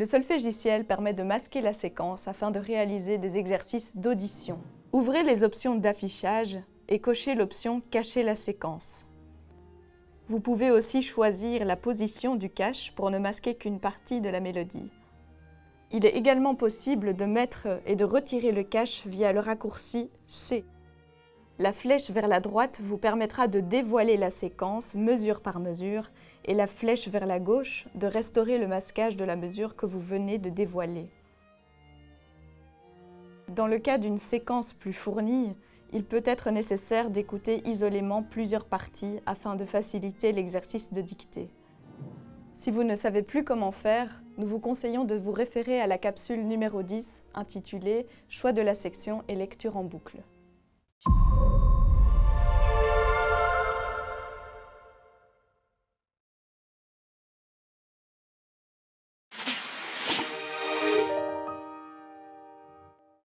Le solfégiciel permet de masquer la séquence afin de réaliser des exercices d'audition. Ouvrez les options d'affichage et cochez l'option « Cacher la séquence ». Vous pouvez aussi choisir la position du cache pour ne masquer qu'une partie de la mélodie. Il est également possible de mettre et de retirer le cache via le raccourci C. La flèche vers la droite vous permettra de dévoiler la séquence mesure par mesure et la flèche vers la gauche de restaurer le masquage de la mesure que vous venez de dévoiler. Dans le cas d'une séquence plus fournie, il peut être nécessaire d'écouter isolément plusieurs parties afin de faciliter l'exercice de dictée. Si vous ne savez plus comment faire, nous vous conseillons de vous référer à la capsule numéro 10 intitulée « Choix de la section et lecture en boucle ». you